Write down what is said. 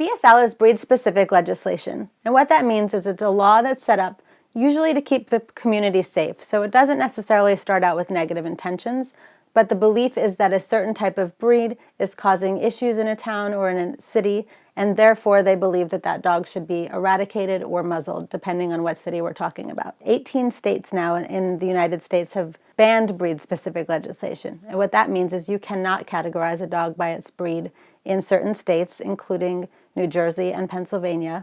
BSL is breed-specific legislation, and what that means is it's a law that's set up usually to keep the community safe, so it doesn't necessarily start out with negative intentions, but the belief is that a certain type of breed is causing issues in a town or in a city, and therefore they believe that that dog should be eradicated or muzzled, depending on what city we're talking about. 18 states now in the United States have banned breed-specific legislation, and what that means is you cannot categorize a dog by its breed in certain states, including New Jersey and Pennsylvania,